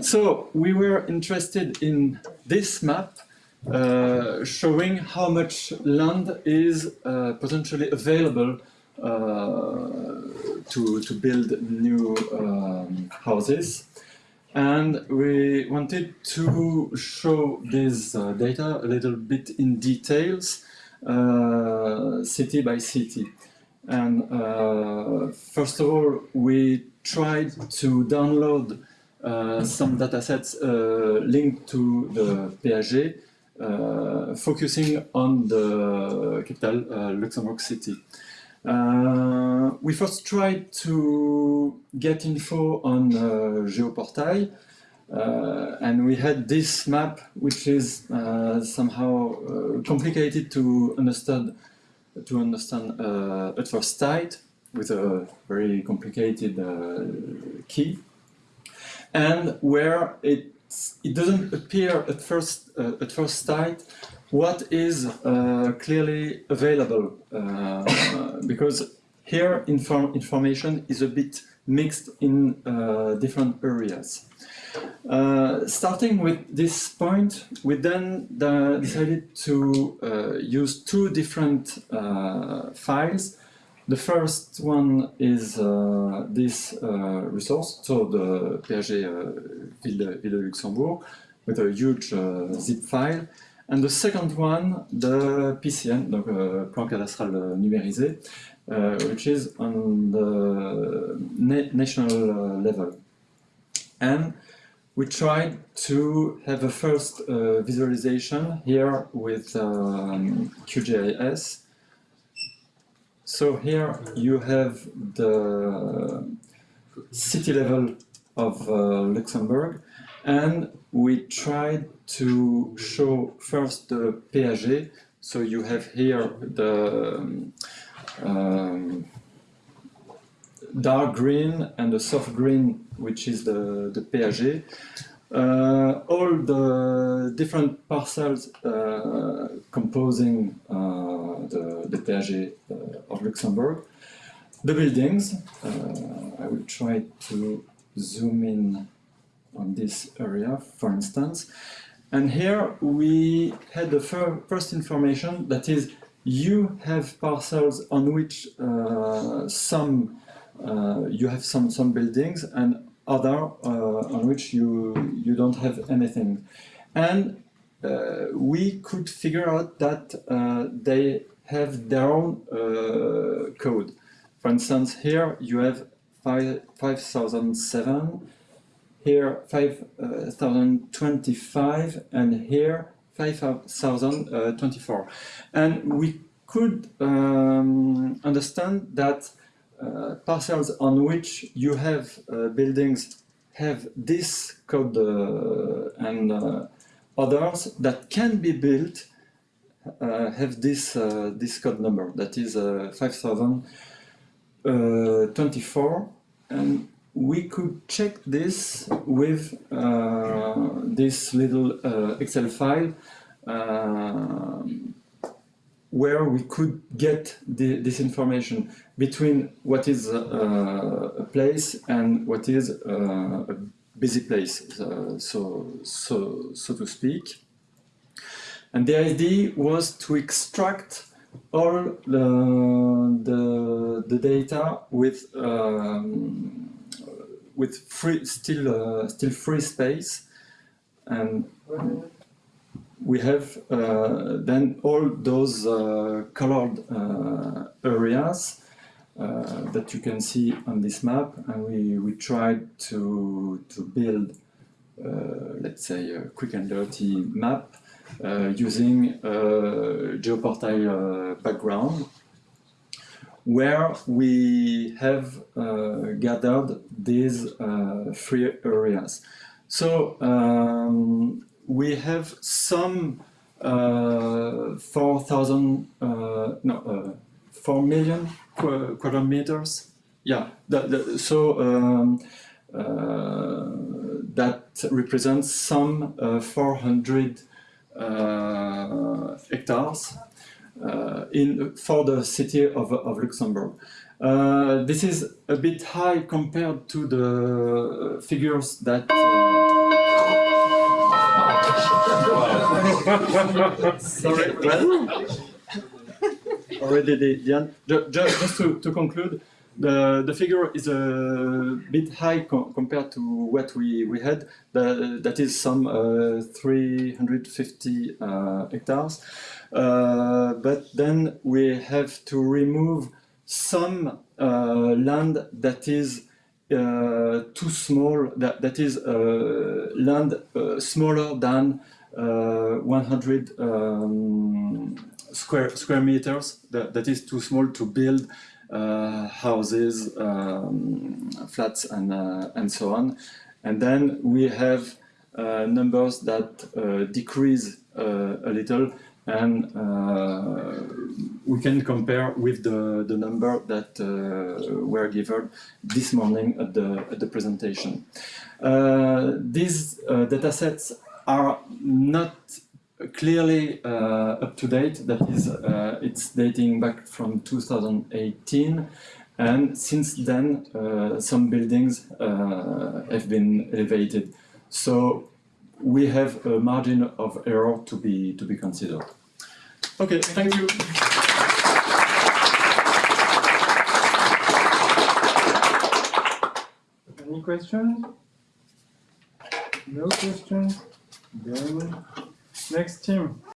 So we were interested in this map uh, showing how much land is uh, potentially available uh, to, to build new um, houses. And we wanted to show this uh, data a little bit in details, uh, city by city. And uh, first of all, we tried to download uh, some datasets uh, linked to the PAG, uh, focusing on the capital, uh, Luxembourg City. Uh, we first tried to get info on uh, Geoportail, and we had this map, which is somehow complicated to understand to understand at first sight with a very complicated key, and where it it doesn't appear at first uh, at first sight what is uh, clearly available uh, because here inform information is a bit mixed in uh, different areas. Uh, starting with this point, we then uh, decided to use two different files. The first one is uh, this uh, resource, so the PAG Ville, Ville Luxembourg, with a huge zip file. And the second one, the PCN, donc plan cadastral numérisé, which is on the na national level. And we tried to have a first uh, visualization here with um, QGIS. So here you have the city level of uh, Luxembourg and we tried to show first the PAG. So you have here the um, dark green and the soft green, which is the, the PAG. Uh, all the different parcels uh, composing uh, the, the PAG uh, of Luxembourg. The buildings, uh, I will try to zoom in on this area, for instance. And here we had the fir first information that is you have parcels on which uh, some you have some some buildings and other uh, on which you you don't have anything. And uh, we could figure out that uh, they have their own code. For instance here you have 5 5007 here 5025 and here 5024 and we could um, understand that uh, parcels on which you have uh, buildings have this code uh, and others that can be built have this this code number. That is 5024 and we could check this with uh, this little uh, Excel file uh, where we could get the, this information between what is uh, a place and what is uh, a busy place, uh, so, so, so to speak. And the idea was to extract all the, the, the data with um, with free still uh, still free space and we have uh, then all those uh, colored uh, areas that you can see on this map and we, we tried to, to build let's say a quick and dirty map using a geoportail background where we have uh, gathered these uh, three areas. So um, we have some uh, 4,000, uh, no, uh, 4 million qu quadrat meters. Yeah, the, the, so um, uh, that represents some uh, 400 uh, hectares in for the city of, of Luxembourg. This is a bit high compared to the figures that. Sorry, well, already the, the an- ju- ju- just to, to conclude, the, the figure is a bit high co- compared to what we, we had. The, that is some uh, 350 uh, hectares. Uh, but then we have to remove some uh, land that is too small, that, that is uh, land uh, smaller than uh, 100 um, square, square meters, that, that is too small to build uh, houses, um, flats, and, uh, and so on. And then we have uh, numbers that uh, decrease uh, a little, and uh, we can compare with the, the number that uh, were given this morning at the, at the presentation. Uh, these data sets are not clearly uh, up to date. That is, uh, it's dating back from 2018, and since then, uh, some buildings have been elevated. So we have a margin of error to be to be considered. Okay, thank you. Any questions? No questions? Then, next team.